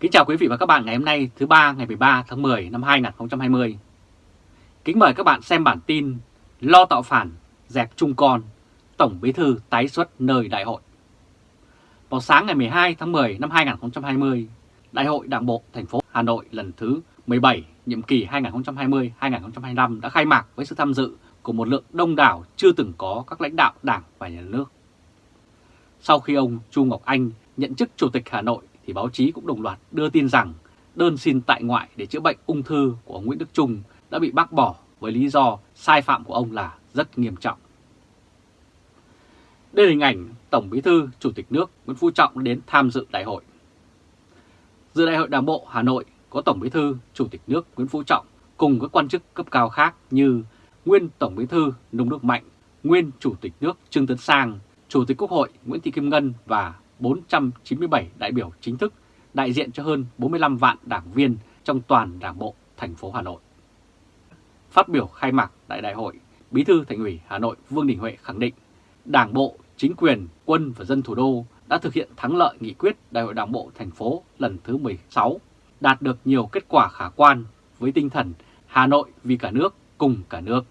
Kính chào quý vị và các bạn ngày hôm nay thứ ba ngày 13 tháng 10 năm 2020. Kính mời các bạn xem bản tin Lo tạo phản, dẹp chung con, Tổng Bí Thư tái xuất nơi đại hội. Vào sáng ngày 12 tháng 10 năm 2020, Đại hội Đảng bộ thành phố Hà Nội lần thứ 17, nhiệm kỳ 2020-2025 đã khai mạc với sự tham dự của một lượng đông đảo chưa từng có các lãnh đạo Đảng và Nhà nước. Sau khi ông Chu Ngọc Anh nhận chức Chủ tịch Hà Nội thì báo chí cũng đồng loạt đưa tin rằng đơn xin tại ngoại để chữa bệnh ung thư của ông Nguyễn Đức Trung đã bị bác bỏ với lý do sai phạm của ông là rất nghiêm trọng. Đây là hình ảnh Tổng Bí thư Chủ tịch nước Nguyễn Phú Trọng đến tham dự đại hội. Dự đại hội Đảng bộ Hà Nội có Tổng Bí thư Chủ tịch nước Nguyễn Phú Trọng cùng các quan chức cấp cao khác như nguyên Tổng Bí thư Nông Đức Mạnh, nguyên Chủ tịch nước Trương Tấn Sang, Chủ tịch Quốc hội Nguyễn Thị Kim Ngân và 497 đại biểu chính thức đại diện cho hơn 45 vạn đảng viên trong toàn đảng bộ thành phố Hà Nội. Phát biểu khai mạc đại đại hội, Bí thư Thành ủy Hà Nội Vương Đình Huệ khẳng định Đảng bộ, chính quyền, quân và dân thủ đô đã thực hiện thắng lợi nghị quyết Đại hội Đảng bộ thành phố lần thứ 16, đạt được nhiều kết quả khả quan với tinh thần Hà Nội vì cả nước, cùng cả nước.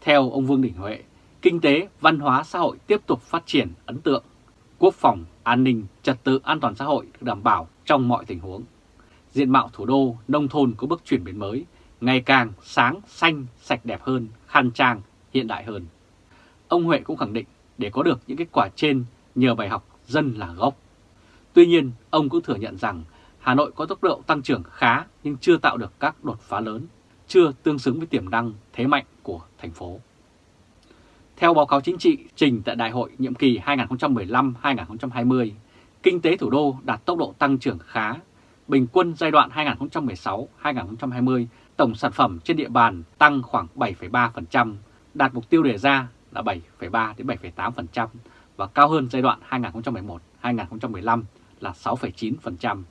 Theo ông Vương Đình Huệ, kinh tế, văn hóa xã hội tiếp tục phát triển ấn tượng, quốc phòng, an ninh, trật tự an toàn xã hội được đảm bảo trong mọi tình huống. Diện mạo thủ đô, nông thôn có bước chuyển biến mới, ngày càng sáng, xanh, sạch đẹp hơn, khang trang, hiện đại hơn. Ông Huệ cũng khẳng định để có được những kết quả trên nhờ bài học dân là gốc. Tuy nhiên, ông cũng thừa nhận rằng Hà Nội có tốc độ tăng trưởng khá nhưng chưa tạo được các đột phá lớn, chưa tương xứng với tiềm năng thế mạnh của thành phố. Theo báo cáo chính trị trình tại Đại hội nhiệm kỳ 2015-2020, kinh tế thủ đô đạt tốc độ tăng trưởng khá. Bình quân giai đoạn 2016-2020, tổng sản phẩm trên địa bàn tăng khoảng 7,3%, đạt mục tiêu đề ra là 7,3 đến 7,8% và cao hơn giai đoạn 2011-2015 là 6,9%.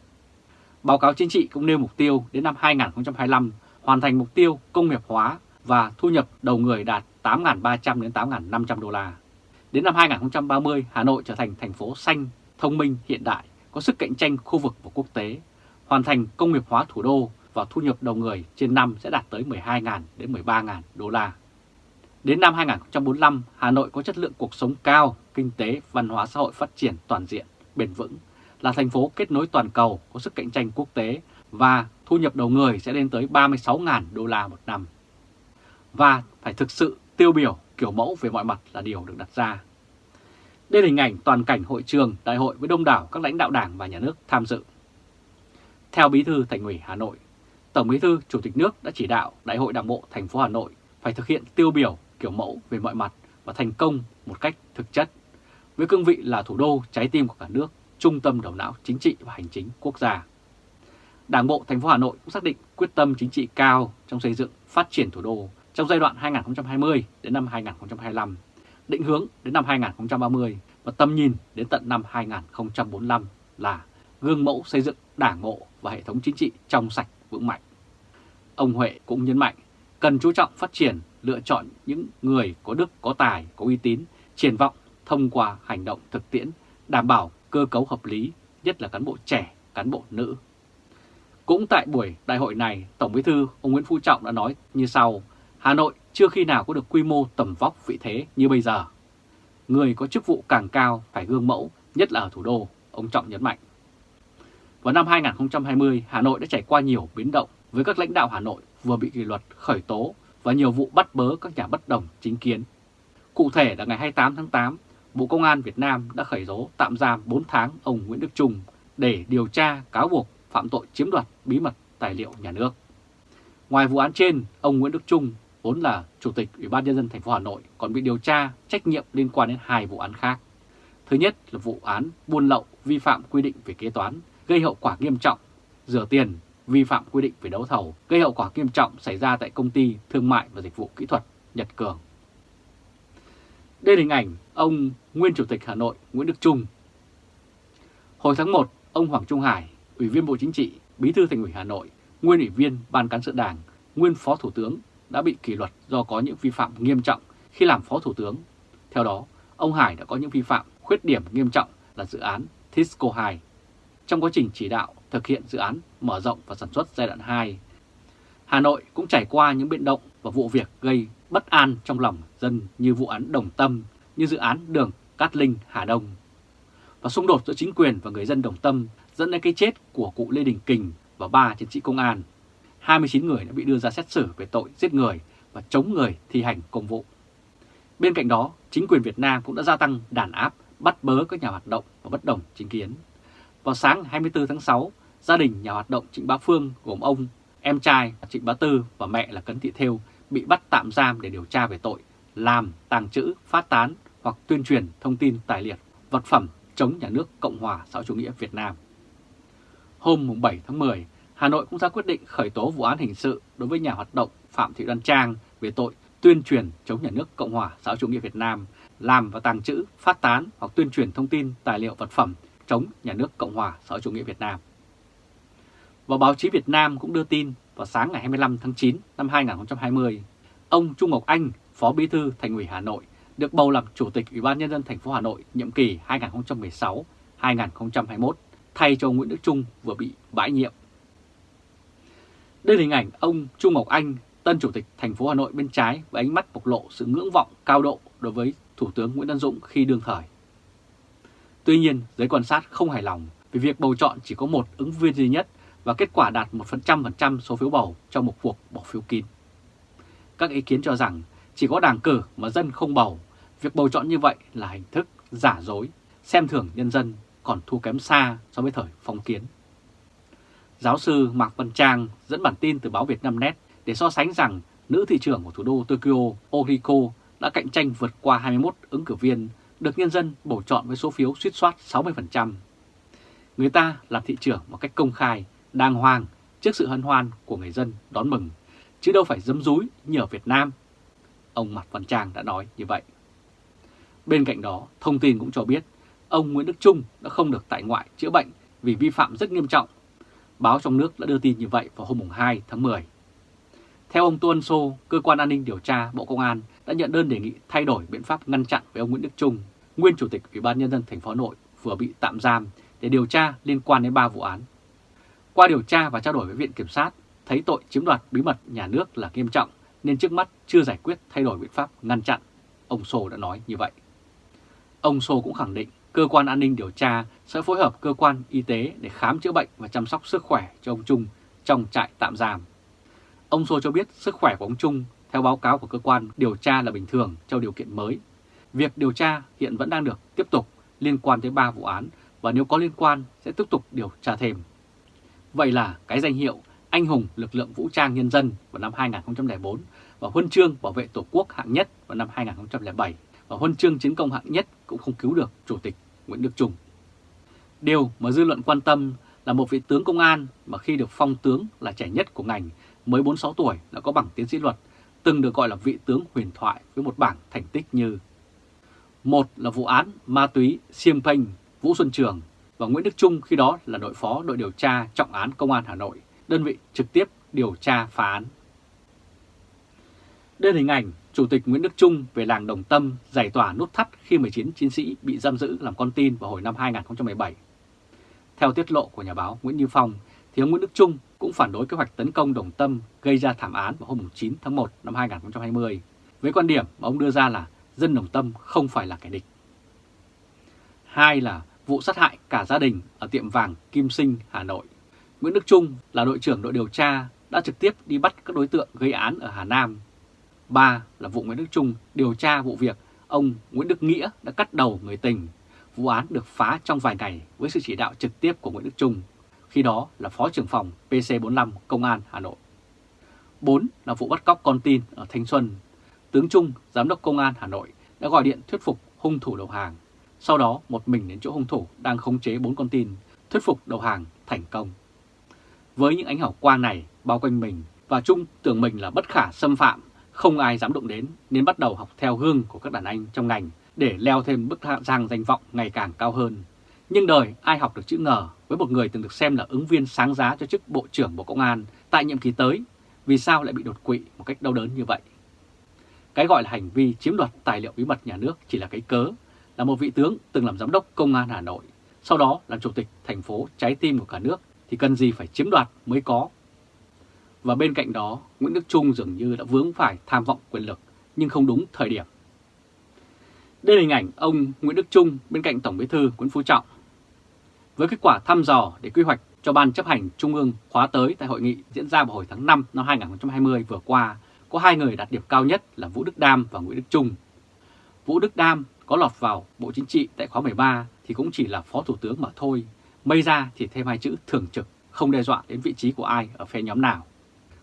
Báo cáo chính trị cũng nêu mục tiêu đến năm 2025 hoàn thành mục tiêu công nghiệp hóa và thu nhập đầu người đạt 8.300 đến 8.500 đô la. Đến năm 2030, Hà Nội trở thành thành phố xanh, thông minh, hiện đại, có sức cạnh tranh khu vực và quốc tế, hoàn thành công nghiệp hóa thủ đô và thu nhập đầu người trên năm sẽ đạt tới 12.000 đến 13.000 đô la. Đến năm 2045, Hà Nội có chất lượng cuộc sống cao, kinh tế, văn hóa xã hội phát triển toàn diện, bền vững, là thành phố kết nối toàn cầu có sức cạnh tranh quốc tế và thu nhập đầu người sẽ lên tới 36.000 đô la một năm. Và phải thực sự tiêu biểu kiểu mẫu về mọi mặt là điều được đặt ra. Đây là hình ảnh toàn cảnh hội trường đại hội với đông đảo các lãnh đạo đảng và nhà nước tham dự. Theo Bí thư Thành ủy Hà Nội, Tổng Bí thư Chủ tịch nước đã chỉ đạo Đại hội Đảng bộ thành phố Hà Nội phải thực hiện tiêu biểu kiểu mẫu về mọi mặt và thành công một cách thực chất, với cương vị là thủ đô trái tim của cả nước, trung tâm đầu não chính trị và hành chính quốc gia. Đảng bộ thành phố Hà Nội cũng xác định quyết tâm chính trị cao trong xây dựng phát triển thủ đô trong giai đoạn 2020 đến năm 2025, định hướng đến năm 2030 và tầm nhìn đến tận năm 2045 là gương mẫu xây dựng đảng bộ và hệ thống chính trị trong sạch vững mạnh. Ông Huệ cũng nhấn mạnh cần chú trọng phát triển, lựa chọn những người có đức, có tài, có uy tín, triển vọng thông qua hành động thực tiễn, đảm bảo cơ cấu hợp lý, nhất là cán bộ trẻ, cán bộ nữ. Cũng tại buổi đại hội này, Tổng Bí thư ông Nguyễn Phú Trọng đã nói như sau, Hà Nội chưa khi nào có được quy mô tầm vóc vị thế như bây giờ. Người có chức vụ càng cao phải gương mẫu, nhất là ở thủ đô, ông Trọng nhấn mạnh. Vào năm 2020, Hà Nội đã trải qua nhiều biến động với các lãnh đạo Hà Nội vừa bị kỷ luật khởi tố và nhiều vụ bắt bớ các nhà bất đồng chính kiến. Cụ thể là ngày 28 tháng 8, Bộ Công an Việt Nam đã khởi tố tạm giam 4 tháng ông Nguyễn Đức Trung để điều tra cáo buộc phạm tội chiếm đoạt bí mật tài liệu nhà nước. Ngoài vụ án trên, ông Nguyễn Đức Trung vốn là Chủ tịch Ủy ban Nhân dân thành phố Hà Nội còn bị điều tra trách nhiệm liên quan đến hai vụ án khác. Thứ nhất là vụ án buôn lậu vi phạm quy định về kế toán gây hậu quả nghiêm trọng, rửa tiền vi phạm quy định về đấu thầu gây hậu quả nghiêm trọng xảy ra tại công ty thương mại và dịch vụ kỹ thuật Nhật Cường. Đây là hình ảnh ông nguyên Chủ tịch Hà Nội Nguyễn Đức Trung. Hồi tháng 1, ông Hoàng Trung Hải, Ủy viên Bộ Chính trị, Bí thư Thành ủy Hà Nội, nguyên Ủy viên Ban Cán sự Đảng, nguyên Phó Thủ tướng đã bị kỷ luật do có những vi phạm nghiêm trọng khi làm Phó Thủ tướng. Theo đó, ông Hải đã có những vi phạm khuyết điểm nghiêm trọng là dự án Tisco 2. trong quá trình chỉ đạo thực hiện dự án mở rộng và sản xuất giai đoạn 2. Hà Nội cũng trải qua những biến động và vụ việc gây bất an trong lòng dân như vụ án Đồng Tâm, như dự án đường Cát Linh Hà Đông. Và xung đột giữa chính quyền và người dân Đồng Tâm dẫn đến cái chết của cụ Lê Đình Kình và ba chiến sĩ công an. 29 người đã bị đưa ra xét xử về tội giết người và chống người thi hành công vụ. Bên cạnh đó, chính quyền Việt Nam cũng đã gia tăng đàn áp, bắt bớ các nhà hoạt động và bất đồng chính kiến. Vào sáng 24 tháng 6, gia đình nhà hoạt động Trịnh Bá Phương gồm ông, em trai Trịnh Bá Tư và mẹ là Cấn Thị Thêu bị bắt tạm giam để điều tra về tội làm, tàng trữ, phát tán hoặc tuyên truyền thông tin tài liệu, vật phẩm chống nhà nước Cộng hòa xã chủ nghĩa Việt Nam. Hôm 7 tháng 10, Hà Nội cũng ra quyết định khởi tố vụ án hình sự đối với nhà hoạt động Phạm Thị Đoan Trang về tội tuyên truyền chống nhà nước Cộng hòa xã chủ nghĩa Việt Nam, làm và tàng trữ, phát tán hoặc tuyên truyền thông tin, tài liệu, vật phẩm chống nhà nước Cộng hòa xã chủ nghĩa Việt Nam. Và báo chí Việt Nam cũng đưa tin vào sáng ngày 25 tháng 9 năm 2020, ông Trung Ngọc Anh, Phó Bí thư Thành ủy Hà Nội, được bầu làm Chủ tịch Ủy ban Nhân dân thành phố Hà Nội nhiệm kỳ 2016-2021, thay cho Nguyễn Đức Trung vừa bị bãi nhiệm. Đây là hình ảnh ông Trung Ngọc Anh, tân Chủ tịch thành phố Hà Nội bên trái với ánh mắt bộc lộ sự ngưỡng vọng cao độ đối với Thủ tướng Nguyễn Văn Dũng khi đương thời. Tuy nhiên, giới quan sát không hài lòng vì việc bầu chọn chỉ có một ứng viên duy nhất và kết quả đạt 1% số phiếu bầu trong một cuộc bỏ phiếu kín. Các ý kiến cho rằng chỉ có đảng cử mà dân không bầu, việc bầu chọn như vậy là hình thức giả dối, xem thường nhân dân còn thua kém xa so với thời phong kiến. Giáo sư Mạc Văn Trang dẫn bản tin từ báo Việt Nam Net để so sánh rằng nữ thị trưởng của thủ đô Tokyo Oriko đã cạnh tranh vượt qua 21 ứng cử viên được nhân dân bầu chọn với số phiếu suýt soát 60%. Người ta làm thị trưởng một cách công khai, đàng hoàng trước sự hân hoan của người dân đón mừng, chứ đâu phải dấm dúi như ở Việt Nam. Ông Mạc Văn Trang đã nói như vậy. Bên cạnh đó, thông tin cũng cho biết ông Nguyễn Đức Trung đã không được tại ngoại chữa bệnh vì vi phạm rất nghiêm trọng. Báo trong nước đã đưa tin như vậy vào hôm 2 tháng 10. Theo ông Tuân Sô, Cơ quan An ninh Điều tra Bộ Công an đã nhận đơn đề nghị thay đổi biện pháp ngăn chặn với ông Nguyễn Đức Trung, nguyên Chủ tịch Ủy ban Nhân dân thành phố Hà Nội vừa bị tạm giam để điều tra liên quan đến 3 vụ án. Qua điều tra và trao đổi với Viện Kiểm sát, thấy tội chiếm đoạt bí mật nhà nước là nghiêm trọng nên trước mắt chưa giải quyết thay đổi biện pháp ngăn chặn. Ông Sô đã nói như vậy. Ông Sô cũng khẳng định cơ quan an ninh điều tra sẽ phối hợp cơ quan y tế để khám chữa bệnh và chăm sóc sức khỏe cho ông Trung trong trại tạm giam. Ông Sô cho biết sức khỏe của ông Trung, theo báo cáo của cơ quan điều tra là bình thường trong điều kiện mới. Việc điều tra hiện vẫn đang được tiếp tục liên quan tới 3 vụ án và nếu có liên quan sẽ tiếp tục điều tra thêm. Vậy là cái danh hiệu Anh hùng lực lượng vũ trang nhân dân vào năm 2004 và huân chương bảo vệ Tổ quốc hạng nhất vào năm 2007 và huân chương chiến công hạng nhất cũng không cứu được Chủ tịch Nguyễn Đức Trung. Điều mà dư luận quan tâm là một vị tướng công an mà khi được phong tướng là trẻ nhất của ngành mới 46 tuổi đã có bằng tiến sĩ luật, từng được gọi là vị tướng huyền thoại với một bảng thành tích như một là vụ án ma túy Siêm Phanh, Vũ Xuân Trường và Nguyễn Đức Trung khi đó là đội phó đội điều tra trọng án Công an Hà Nội, đơn vị trực tiếp điều tra phá án. Đây là hình ảnh Chủ tịch Nguyễn Đức Trung về làng Đồng Tâm giải tỏa nút thắt khi 19 chiến sĩ bị giam giữ làm con tin vào hồi năm 2017. Theo tiết lộ của nhà báo Nguyễn Như Phong, thì ông Nguyễn Đức Trung cũng phản đối kế hoạch tấn công Đồng Tâm gây ra thảm án vào hôm 9 tháng 1 năm 2020, với quan điểm mà ông đưa ra là dân Đồng Tâm không phải là kẻ địch. Hai là vụ sát hại cả gia đình ở tiệm vàng Kim Sinh, Hà Nội. Nguyễn Đức Trung là đội trưởng đội điều tra đã trực tiếp đi bắt các đối tượng gây án ở Hà Nam. Ba là vụ Nguyễn Đức Trung điều tra vụ việc ông Nguyễn Đức Nghĩa đã cắt đầu người tình. Vụ án được phá trong vài ngày với sự chỉ đạo trực tiếp của Nguyễn Đức Trung khi đó là Phó trưởng phòng PC45 Công an Hà Nội. 4 là vụ bắt cóc con tin ở Thanh Xuân. Tướng Trung, Giám đốc Công an Hà Nội đã gọi điện thuyết phục hung thủ đầu hàng. Sau đó một mình đến chỗ hung thủ đang khống chế 4 con tin, thuyết phục đầu hàng thành công. Với những ánh hào quang này bao quanh mình và Trung tưởng mình là bất khả xâm phạm, không ai dám động đến nên bắt đầu học theo gương của các đàn anh trong ngành để leo thêm bức thang danh vọng ngày càng cao hơn. Nhưng đời ai học được chữ ngờ với một người từng được xem là ứng viên sáng giá cho chức Bộ trưởng Bộ Công an tại nhiệm kỳ tới, vì sao lại bị đột quỵ một cách đau đớn như vậy? Cái gọi là hành vi chiếm đoạt tài liệu bí mật nhà nước chỉ là cái cớ, là một vị tướng từng làm giám đốc Công an Hà Nội, sau đó làm chủ tịch thành phố trái tim của cả nước thì cần gì phải chiếm đoạt mới có. Và bên cạnh đó, Nguyễn Đức Trung dường như đã vướng phải tham vọng quyền lực nhưng không đúng thời điểm. Đây là hình ảnh ông Nguyễn Đức Trung bên cạnh Tổng Bí thư Nguyễn Phú Trọng. Với kết quả thăm dò để quy hoạch cho Ban chấp hành Trung ương khóa tới tại hội nghị diễn ra vào hồi tháng 5 năm 2020 vừa qua, có hai người đạt điểm cao nhất là Vũ Đức Đam và Nguyễn Đức Trung. Vũ Đức Đam có lọt vào Bộ Chính trị tại khóa 13 thì cũng chỉ là Phó Thủ tướng mà thôi, mây ra thì thêm hai chữ thường trực, không đe dọa đến vị trí của ai ở phe nhóm nào.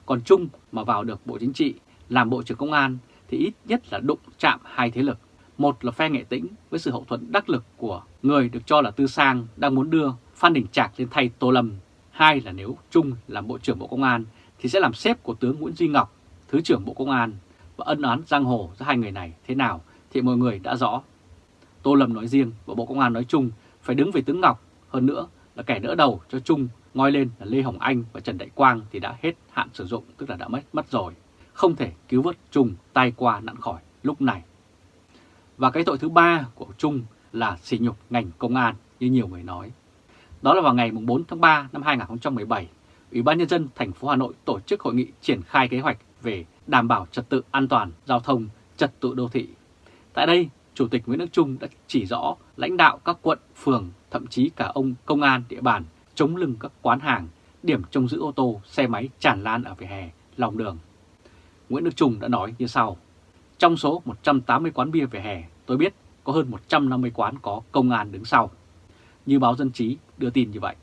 Còn Trung mà vào được Bộ Chính trị làm Bộ trưởng Công an thì ít nhất là đụng chạm hai thế lực. Một là phe nghệ tĩnh với sự hậu thuẫn đắc lực của người được cho là Tư Sang đang muốn đưa Phan Đình Trạc lên thay Tô Lâm. Hai là nếu Trung làm Bộ trưởng Bộ Công an thì sẽ làm xếp của tướng Nguyễn Duy Ngọc, Thứ trưởng Bộ Công an và ân oán giang hồ giữa hai người này thế nào thì mọi người đã rõ. Tô Lâm nói riêng và Bộ Công an nói chung phải đứng về tướng Ngọc, hơn nữa là kẻ đỡ đầu cho Trung ngoi lên là Lê Hồng Anh và Trần Đại Quang thì đã hết hạn sử dụng tức là đã mất mất rồi, không thể cứu vớt Trung tay qua nạn khỏi lúc này. Và cái tội thứ ba của Trung là sỉ nhục ngành công an như nhiều người nói. Đó là vào ngày 4 tháng 3 năm 2017, Ủy ban Nhân dân thành phố Hà Nội tổ chức hội nghị triển khai kế hoạch về đảm bảo trật tự an toàn giao thông, trật tự đô thị. Tại đây, Chủ tịch Nguyễn Đức Trung đã chỉ rõ lãnh đạo các quận, phường, thậm chí cả ông công an địa bàn chống lưng các quán hàng, điểm trông giữ ô tô, xe máy tràn lan ở vỉa hè, lòng đường. Nguyễn Đức Trung đã nói như sau. Trong số 180 quán bia vỉa hè, tôi biết có hơn 150 quán có công an đứng sau. Như báo Dân chí đưa tin như vậy.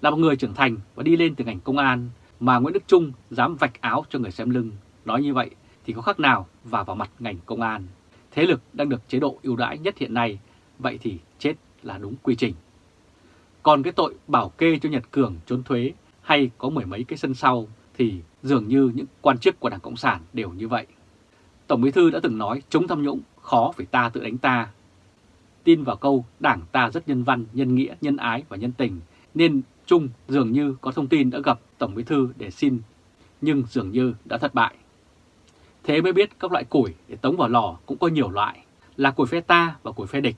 Là một người trưởng thành và đi lên từ ngành công an mà Nguyễn Đức Trung dám vạch áo cho người xem lưng. Nói như vậy thì có khác nào và vào mặt ngành công an. Thế lực đang được chế độ ưu đãi nhất hiện nay, vậy thì chết là đúng quy trình. Còn cái tội bảo kê cho Nhật Cường trốn thuế hay có mười mấy cái sân sau thì dường như những quan chức của Đảng Cộng sản đều như vậy. Tổng Bí Thư đã từng nói chống tham nhũng khó phải ta tự đánh ta. Tin vào câu Đảng ta rất nhân văn, nhân nghĩa, nhân ái và nhân tình nên Trung dường như có thông tin đã gặp Tổng Bí Thư để xin nhưng dường như đã thất bại. Thế mới biết các loại củi để tống vào lò cũng có nhiều loại, là củi phe ta và củi phe địch.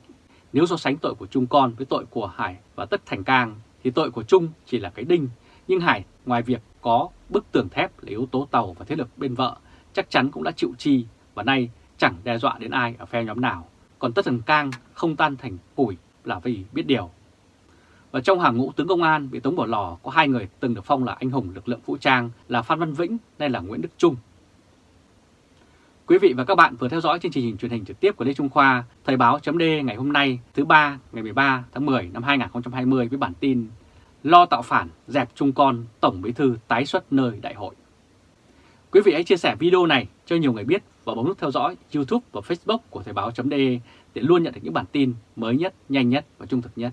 Nếu so sánh tội của Trung Con với tội của Hải và Tất Thành Cang thì tội của Trung chỉ là cái đinh, nhưng Hải ngoài việc có bức tường thép là yếu tố tàu và thế lực bên vợ chắc chắn cũng đã chịu chi và nay chẳng đe dọa đến ai ở phe nhóm nào. Còn Tất Thành Cang không tan thành củi là vì biết điều. Và trong hàng ngũ tướng công an bị tống bỏ lò có hai người từng được phong là anh hùng lực lượng vũ trang là Phan Văn Vĩnh nay là Nguyễn Đức Trung. Quý vị và các bạn vừa theo dõi chương trình truyền hình trực tiếp của Lê Trung Khoa, Thời báo chấm ngày hôm nay thứ ba ngày 13 tháng 10 năm 2020 với bản tin Lo tạo phản, dẹp Trung Con, Tổng Bí Thư tái xuất nơi đại hội. Quý vị hãy chia sẻ video này cho nhiều người biết và bấm nút theo dõi YouTube và Facebook của Thời báo chấm để luôn nhận được những bản tin mới nhất, nhanh nhất và trung thực nhất.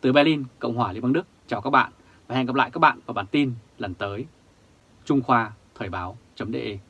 Từ Berlin, Cộng hòa Liên bang Đức, chào các bạn và hẹn gặp lại các bạn vào bản tin lần tới. Trung Khoa Thời Báo .de.